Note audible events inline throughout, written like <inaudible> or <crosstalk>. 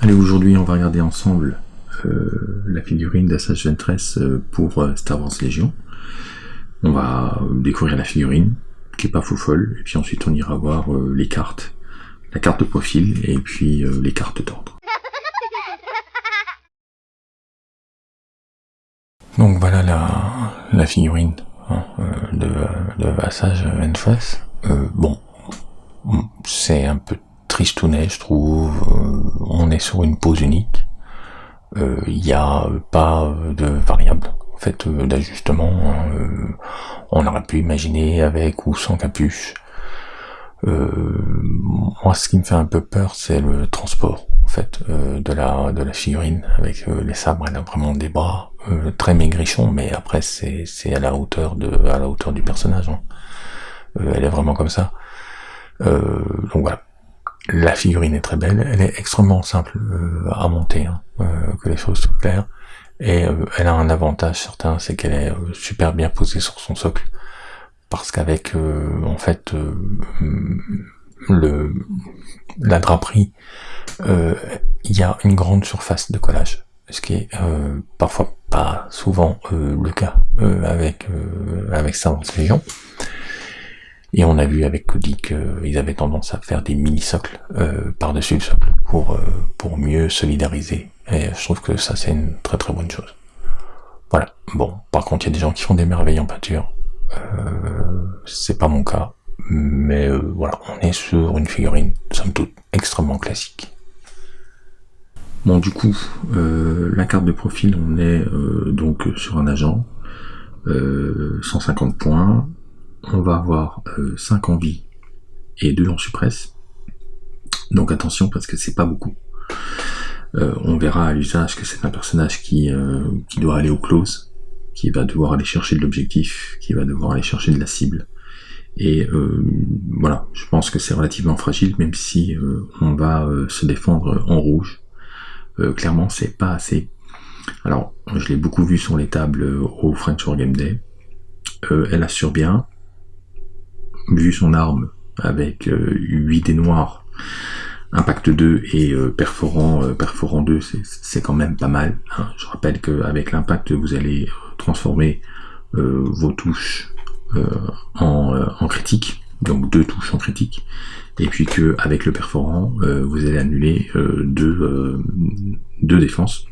Allez, aujourd'hui, on va regarder ensemble euh, la figurine d'Assage Ventress euh, pour euh, Star Wars Légion. On va découvrir la figurine, qui est pas fou folle, et puis ensuite on ira voir les cartes, la carte de profil, et puis les cartes d'ordre. Donc voilà la, figurine hein, de, de Ventress. bon, c'est un peu tristounet, je trouve. Euh, on est sur une pause unique. Il euh, n'y a pas de variable en fait euh, d'ajustement. on aurait pu imaginer avec ou sans capuche. moi, ce qui me fait un peu peur, c'est le transport en fait de la de la figurine avec les sabres. Elle a vraiment des bras très maigrichons, mais après c'est c'est à la hauteur de à la hauteur du personnage. Hein. elle est vraiment comme ça. donc voilà, la figurine est très belle, elle est extrêmement simple euh, à monter, hein, euh, que les choses soient claires, et euh, elle a un avantage certain, c'est qu'elle est super bien posée sur son socle, parce qu'avec en fait le la draperie, il y a une grande surface de collage, ce qui est parfois pas souvent le cas avec avec Star Légion. Et on a vu avec Cody qu'ils avaient tendance à faire des mini-socles euh, par-dessus le socle pour, euh, pour mieux solidariser. Et je trouve que ça c'est une très très bonne chose. Voilà. Bon, par contre il y a des gens qui font des merveilles en peinture. Euh, c'est pas mon cas. Mais euh, voilà, on est sur une figurine, somme toute, extrêmement classique. Bon du coup, la carte de profil, on est donc sur un agent, 150 points, on va avoir 5 euh, en vie et 2 en suppresse. Donc attention parce que c'est pas beaucoup. Euh, on verra à l'usage que c'est un personnage qui, euh, qui doit aller au close, qui va devoir aller chercher de l'objectif, qui va devoir aller chercher de la cible. Et voilà, je pense que c'est relativement fragile, même si on va se défendre en rouge. clairement, c'est pas assez. Alors, je l'ai beaucoup vu sur les tables au French War Game Day. elle assure bien, vu son arme avec 8 euh, dés noirs, impact 2 et euh, perforant, euh, perforant 2, c'est quand même pas mal. Hein. Je rappelle qu'avec l'impact, vous allez transformer vos touches en, en, critique, donc deux touches en critique, et puis que avec le perforant, vous allez annuler deux, deux défenses.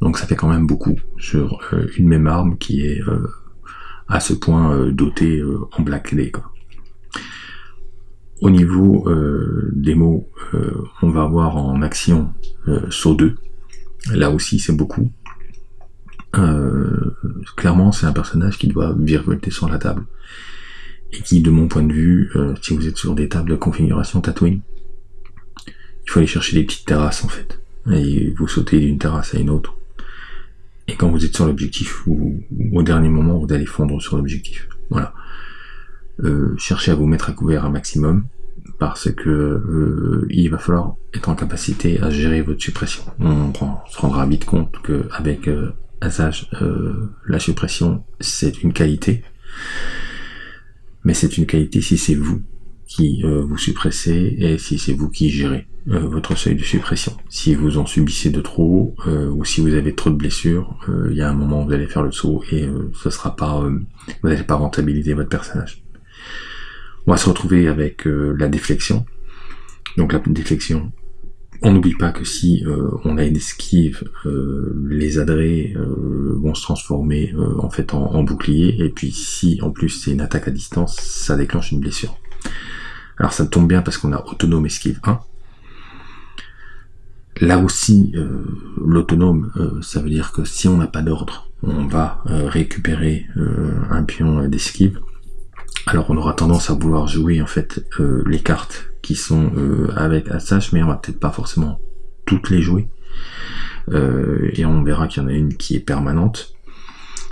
Donc ça fait quand même beaucoup sur une même arme qui est à ce point euh, doté euh, en black quoi. Au niveau euh, des mots, on va avoir en action saut 2. Là aussi, c'est beaucoup. clairement, c'est un personnage qui doit virevolter sur la table. Et qui, de mon point de vue, si vous êtes sur des tables de configuration Tatooine, il faut aller chercher des petites terrasses en fait. Et vous sautez d'une terrasse à une autre. Et quand vous êtes sur l'objectif, ou, au dernier moment, vous allez fondre sur l'objectif. Voilà. Euh, cherchez à vous mettre à couvert un maximum, parce que euh, il va falloir être en capacité à gérer votre suppression. On, se rendra vite compte qu'avec euh, Asage, euh, la suppression, c'est une qualité. Mais c'est une qualité si c'est vous qui euh, vous suppressez et si c'est vous qui gérez euh, votre seuil de suppression. Si vous en subissez de trop euh, ou si vous avez trop de blessures, il y a un moment où vous allez faire le saut et ce sera pas, vous n'allez pas rentabiliser votre personnage. On va se retrouver avec la déflexion. Donc la déflexion, on n'oublie pas que si on a une esquive, les adrets vont se transformer en fait en, bouclier, et puis si en plus c'est une attaque à distance, ça déclenche une blessure. Alors ça tombe bien parce qu'on a autonome esquive 1. Là aussi, euh, l'autonome, euh, ça veut dire que si on n'a pas d'ordre, on va euh, récupérer un pion d'esquive. Alors on aura tendance à vouloir jouer en fait les cartes qui sont avec Assage, mais on va peut-être pas forcément toutes les jouer. et on verra qu'il y en a une qui est permanente.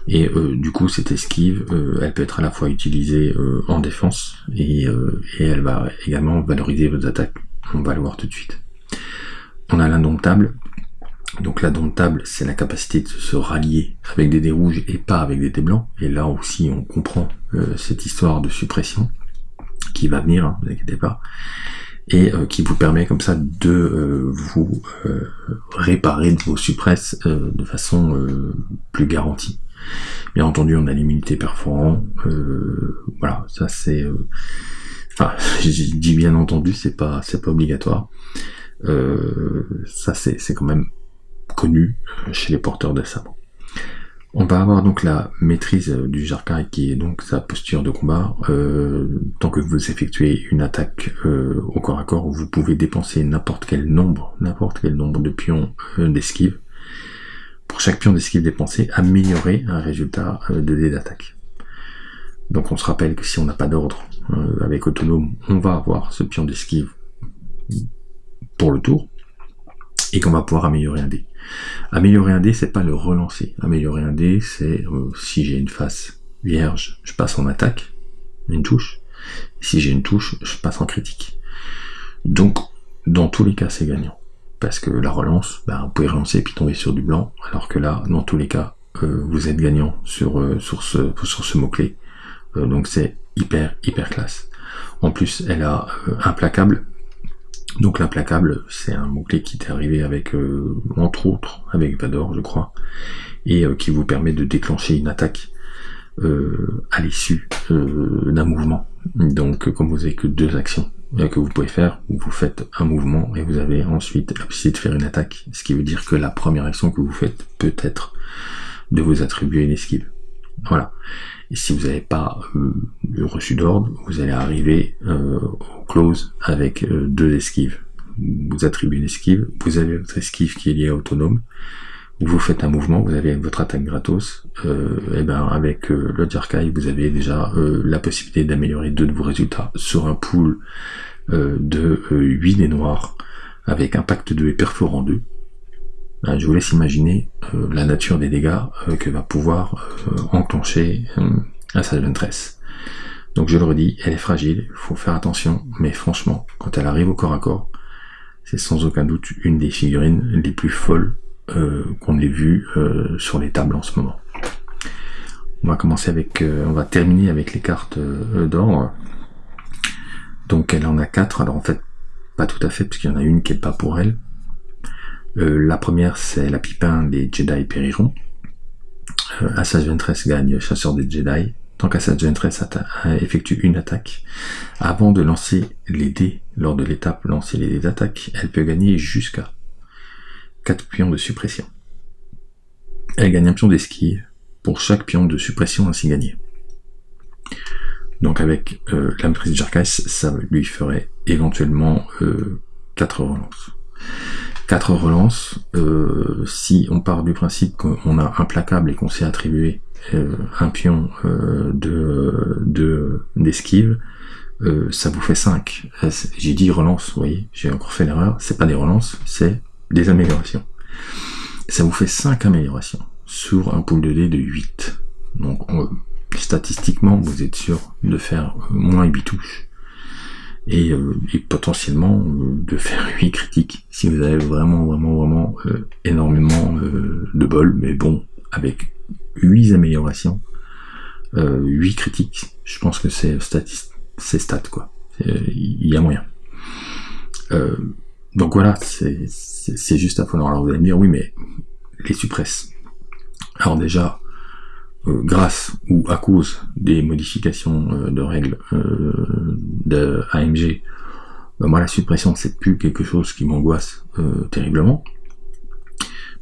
Et du coup, cette esquive, elle peut être à la fois utilisée en défense et, elle va également valoriser vos attaques. On va le voir tout de suite. On a l'indomptable. Donc l'indomptable, c'est la capacité de se rallier avec des dés rouges et pas avec des dés blancs. Et là aussi, on comprend cette histoire de suppression qui va venir, ne hein, vous inquiétez pas. et qui vous permet comme ça de vous réparer vos suppresses de façon plus garantie. Bien entendu, on a l'immunité perforant. voilà, ça c'est. Enfin, je dis bien entendu, c'est pas c'est pas obligatoire. Ça c'est quand même connu chez les porteurs de sabre. On va avoir donc la maîtrise du jarkai qui est donc sa posture de combat. Euh, tant que vous effectuez une attaque euh, au corps à corps, vous pouvez dépenser n'importe quel nombre, n'importe quel nombre de pions euh, d'esquive. Pour chaque pion d'esquive dépensé, améliorer un résultat de dé d'attaque. Donc on se rappelle que si on n'a pas d'ordre avec autonome, on va avoir ce pion d'esquive pour le tour et qu'on va pouvoir améliorer un dé. Améliorer un dé, c'est pas le relancer. Améliorer un dé, c'est euh, si j'ai une face vierge, je passe en attaque, une touche. Si j'ai une touche, je passe en critique. Donc, dans tous les cas, c'est gagnant. Parce que la relance, ben, vous pouvez relancer et puis tomber sur du blanc, alors que là, dans tous les cas, euh, vous êtes gagnant sur, euh, sur ce mot-clé. donc c'est hyper, hyper classe. En plus, elle a implacable, donc l'implacable, c'est un mot-clé qui est arrivé avec, euh, entre autres, avec Vador, je crois, et euh, qui vous permet de déclencher une attaque euh, à l'issue d'un mouvement. Donc comme vous avez que deux actions que vous pouvez faire, vous faites un mouvement et vous avez ensuite la possibilité de faire une attaque, ce qui veut dire que la première action que vous faites peut être de vous attribuer une esquive. Voilà. Et si vous n'avez pas euh, reçu d'ordre, vous allez arriver euh, au close avec euh, deux esquives. Vous attribuez une esquive, vous avez votre esquive qui est liée à autonome, vous faites un mouvement, vous avez votre attaque gratos, et ben avec le Jarkai, vous avez déjà la possibilité d'améliorer deux de vos résultats sur un pool de 8 des noirs avec impact 2 et perforant 2 je vous laisse imaginer euh, la nature des dégâts euh, que va pouvoir euh, enclencher un Sage Ventress. Donc je le redis, elle est fragile, il faut faire attention, mais franchement, quand elle arrive au corps à corps, c'est sans aucun doute une des figurines les plus folles qu'on ait vues sur les tables en ce moment. On va commencer avec, on va terminer avec les cartes d'or. Donc elle en a quatre, alors en fait pas tout à fait, puisqu'il y en a une qui est pas pour elle. Euh, la première, c'est la pipin des Jedi périront. Euh, Assassin's gagne chasseur des Jedi. Tant qu'Assassin's Ventress effectue une attaque, avant de lancer les dés, lors de l'étape lancer les dés d'attaque, elle peut gagner jusqu'à 4 pions de suppression. Elle gagne un pion d'esquive pour chaque pion de suppression ainsi gagné. Donc avec euh, la maîtrise de Jarkas, ça lui ferait éventuellement euh, 4 relances. 4 relances, euh, si on part du principe qu'on a implacable et qu'on s'est attribué euh, un pion euh, de d'esquive, ça vous fait 5. J'ai dit relance, vous voyez, j'ai encore fait l'erreur, c'est pas des relances, c'est des améliorations. Ça vous fait 5 améliorations sur un pool de dés de 8. Donc statistiquement, vous êtes sûr de faire moins 8 touches euh, et, potentiellement euh, de faire <laughs> 8 critiques si vous avez vraiment vraiment vraiment euh, énormément de bol. Mais bon avec 8 améliorations 8 critiques je pense que c'est c'est stat quoi. Il y a moyen. Donc voilà c'est juste affolant alors vous allez me dire oui mais les suppresses. Alors déjà euh, grâce ou à cause des modifications euh, de règles euh, de AMG, ben moi la suppression c'est plus quelque chose qui m'angoisse terriblement,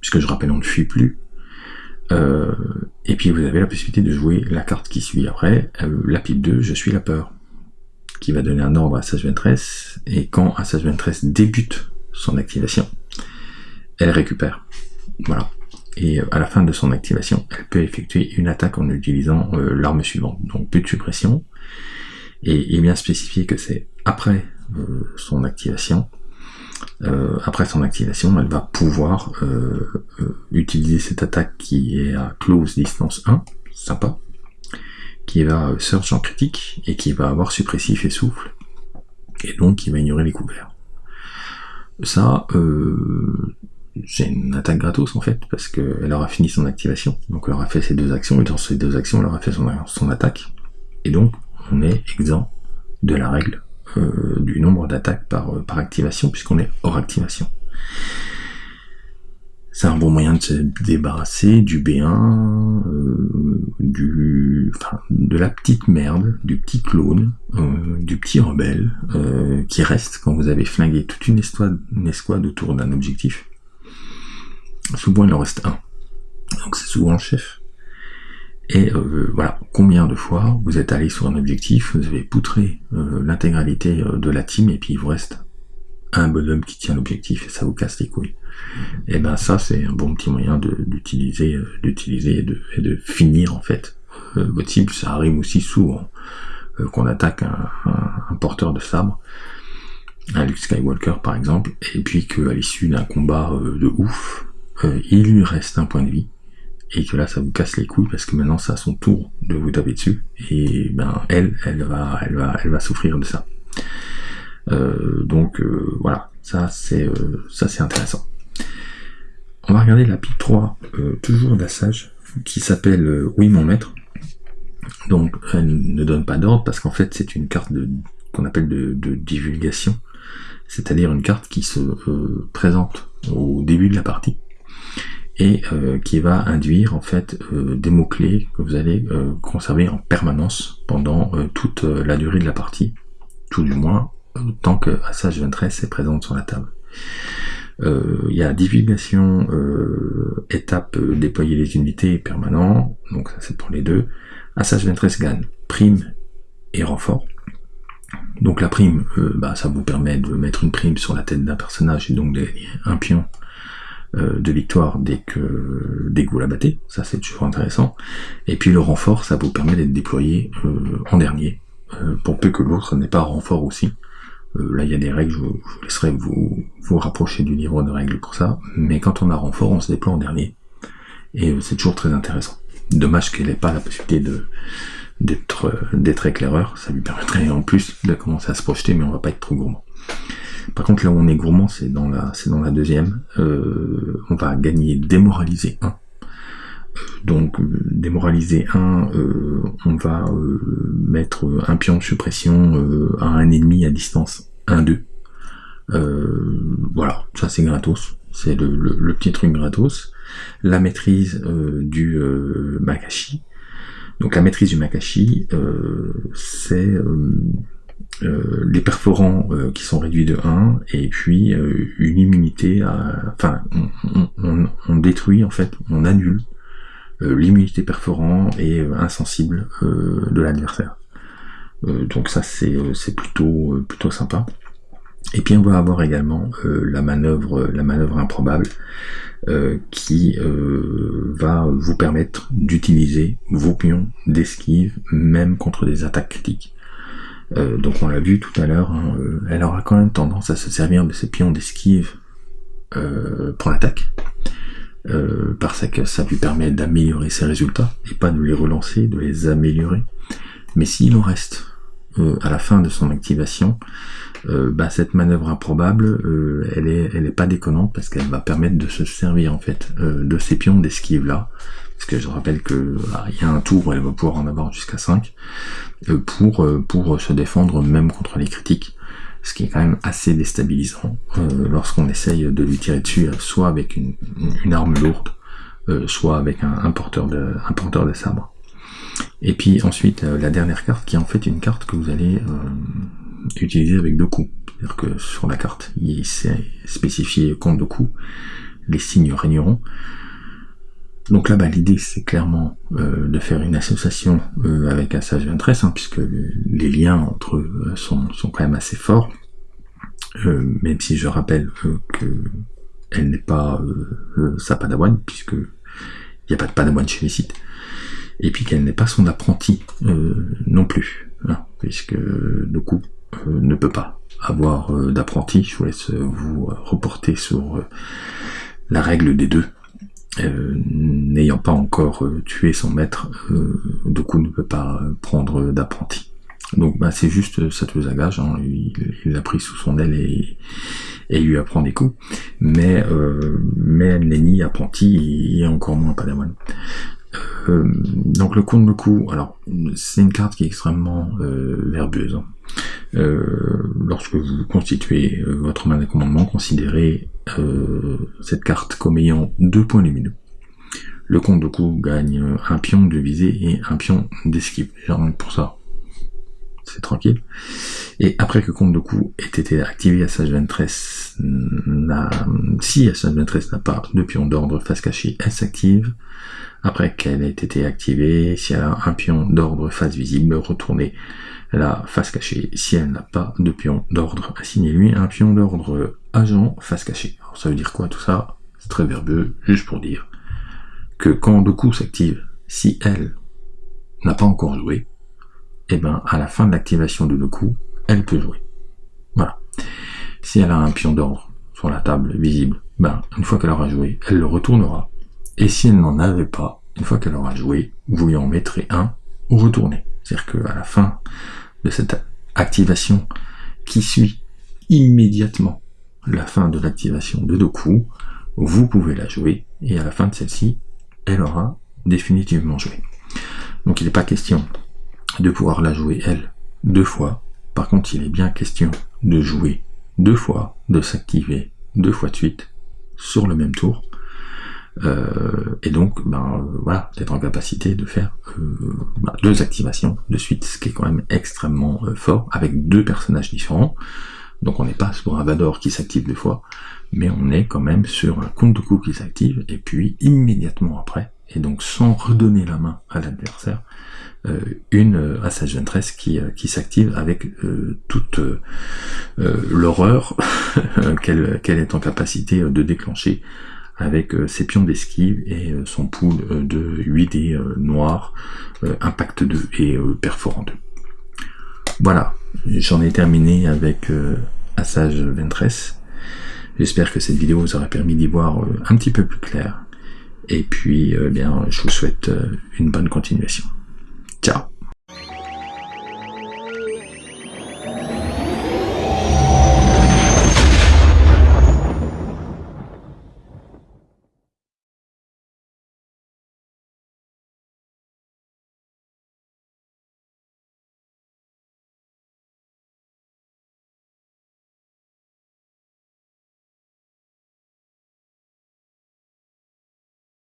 puisque je rappelle on ne fuit plus. et puis vous avez la possibilité de jouer la carte qui suit après, la pipe 2, je suis la peur, qui va donner un ordre à Sage Ventress, et quand Sage Ventress débute son activation, elle récupère. Voilà et euh, à la fin de son activation, elle peut effectuer une attaque en utilisant euh, l'arme suivante. Donc but de suppression, et est bien spécifié que c'est après euh, son activation. après son activation, elle va pouvoir utiliser cette attaque qui est à close distance 1, sympa, qui va search en critique et qui va avoir suppressif et souffle, et donc qui va ignorer les couverts. Ça, euh, j'ai une attaque gratos en fait, parce qu'elle aura fini son activation, donc elle aura fait ses deux actions, et dans ces deux actions, elle aura fait son, attaque, et donc on est exempt de la règle du nombre d'attaques par, par activation, puisqu'on est hors activation. C'est un bon moyen de se débarrasser du B1, euh, de la petite merde, du petit clone, euh, du petit rebelle, euh, qui reste quand vous avez flingué toute une escouade autour d'un objectif. Souvent il en reste un. Donc c'est souvent le chef. Et voilà, combien de fois vous êtes allé sur un objectif, vous avez poutré l'intégralité de la team et puis il vous reste un bonhomme qui tient l'objectif et ça vous casse les couilles. Et eh ben ça c'est un bon petit moyen d'utiliser euh, d'utiliser et de, et de finir en fait euh, votre cible. Ça arrive aussi souvent euh, qu'on attaque un, un, porteur de sabre, un Luke Skywalker par exemple, et puis qu'à l'issue d'un combat de ouf, il lui reste un point de vie et que là ça vous casse les couilles parce que maintenant c'est à son tour de vous taper dessus. Et ben elle elle va elle va elle va souffrir de ça. Euh, donc euh, voilà, ça c'est euh, ça c'est intéressant. On va regarder la pile 3, toujours d'Assage, qui s'appelle Oui mon maître. Donc elle ne donne pas d'ordre parce qu'en fait c'est une carte qu'on appelle de, divulgation, c'est-à-dire une carte qui se présente au début de la partie et qui va induire en fait des mots clés que vous allez conserver en permanence pendant toute la durée de la partie, tout du moins tant que Assage 23 est présente sur la table. Euh, il y a divulgation, euh, étape euh, déployer les unités permanent, donc ça c'est pour les deux. Assage 23 gagne prime et renfort. Donc la prime, bah, ça vous permet de mettre une prime sur la tête d'un personnage et donc un pion de victoire dès que, dès que vous la battez, ça c'est toujours intéressant. Et puis le renfort, ça vous permet d'être déployé en dernier, pour peu que l'autre n'ait pas renfort aussi. Euh, là, il y a des règles, je vous, laisserai vous, vous rapprocher du livre de règles pour ça. Mais quand on a renfort, on se déploie en dernier. Et euh, c'est toujours très intéressant. Dommage qu'elle n'ait pas la possibilité de d'être euh, d'être éclaireur, ça lui permettrait en plus de commencer à se projeter, mais on va pas être trop gourmand. Par contre, là où on est gourmand, c'est dans la c'est dans la deuxième. on va gagner démoraliser 1. Donc démoraliser 1, on va mettre un pion de suppression à un ennemi à distance 1-2. Euh, voilà, ça c'est gratos, c'est le, petit truc gratos. La maîtrise euh, du euh, Makashi. Donc la maîtrise du Makashi, c'est les perforants qui sont réduits de 1 et puis une immunité à... Enfin, on, détruit en fait, on annule l'immunité perforant et insensible de l'adversaire. Euh, donc ça c'est euh, plutôt euh, plutôt sympa. Et puis on va avoir également la manœuvre la manœuvre improbable qui va vous permettre d'utiliser vos pions d'esquive même contre des attaques critiques. Donc on l'a vu tout à l'heure, hein, elle aura quand même tendance à se servir de ces pions d'esquive pour l'attaque. parce que ça lui permet d'améliorer ses résultats et pas de les relancer, de les améliorer. Mais s'il en reste euh, à la fin de son activation, euh, bah, cette manœuvre improbable, euh, elle est, elle est pas déconnante parce qu'elle va permettre de se servir en fait de ces pions d'esquive là. Parce que je rappelle que bah, il y a un tour elle va pouvoir en avoir jusqu'à 5 pour pour se défendre même contre les critiques ce qui est quand même assez déstabilisant lorsqu'on essaye de lui tirer dessus, soit avec une, une arme lourde, soit avec un, un, porteur de, un porteur de sabre. Et puis ensuite, euh, la dernière carte qui est en fait une carte que vous allez euh, utiliser avec deux coups. C'est-à-dire que sur la carte, il s'est spécifié compte de coups, les signes régneront. Donc là-bas, l'idée, c'est clairement euh, de faire une association avec un sage 23, hein, puisque les liens entre eux sont, sont, quand même assez forts. même si je rappelle que elle n'est pas sa padawan, puisque il n'y a pas de padawan chez les sites et puis qu'elle n'est pas son apprenti euh, non plus, hein, puisque le coup euh, ne peut pas avoir euh, d'apprenti. Je vous laisse vous reporter sur la règle des deux. N'ayant pas encore tué son maître, Doku ne peut pas prendre d'apprenti. Donc bah, c'est juste Gage, hein, il l'a pris sous son aile et, et lui apprend des coups, mais, mais elle n'est ni apprenti et encore moins padawan. Donc le compte de coup, alors c'est une carte qui est extrêmement verbeuse. Hein. lorsque vous constituez votre main de commandement, considérez cette carte comme ayant deux points lumineux. Le compte de coup gagne un pion de visée et un pion d'esquive. Pour ça, c'est tranquille. Et après que compte de coup ait été activé, Assage 23 n'a, si Assage 23 n'a pas de pion d'ordre face cachée, elle s'active. Après qu'elle ait été activée, si elle a un pion d'ordre face visible, retournez la face cachée. Si elle n'a pas de pion d'ordre, assignez-lui un pion d'ordre agent face cachée. Alors ça veut dire quoi tout ça? C'est très verbeux, juste pour dire que quand coup s'active, si elle n'a pas encore joué, et eh ben à la fin de l'activation de coup, elle peut jouer. Voilà. Si elle a un pion d'ordre sur la table visible, ben une fois qu'elle aura joué, elle le retournera. Et si elle n'en avait pas, une fois qu'elle aura joué, vous lui en mettrez un ou retournez. C'est-à-dire qu'à la fin de cette activation qui suit immédiatement la fin de l'activation de coups, vous pouvez la jouer et à la fin de celle-ci, elle aura définitivement joué. Donc il n'est pas question de pouvoir la jouer elle deux fois. Par contre, il est bien question de jouer deux fois, de s'activer deux fois de suite sur le même tour. Euh, et donc, ben voilà, d'être en capacité de faire euh, ben, deux activations de suite, ce qui est quand même extrêmement euh, fort, avec deux personnages différents. Donc on n'est pas sur un Vador qui s'active deux fois, mais on est quand même sur un compte de coup qui s'active, et puis immédiatement après, et donc sans redonner la main à l'adversaire, euh, une euh, Assage Ventress qui, euh, qui s'active avec toute l'horreur <laughs> qu'elle est en capacité de déclencher avec ses pions d'esquive et son pool de 8 dés noirs, impact 2 et perforant 2. Voilà, j'en ai terminé avec Assage Ventress. J'espère que cette vidéo vous aura permis d'y voir un petit peu plus clair. Et puis, bien, je vous souhaite une bonne continuation.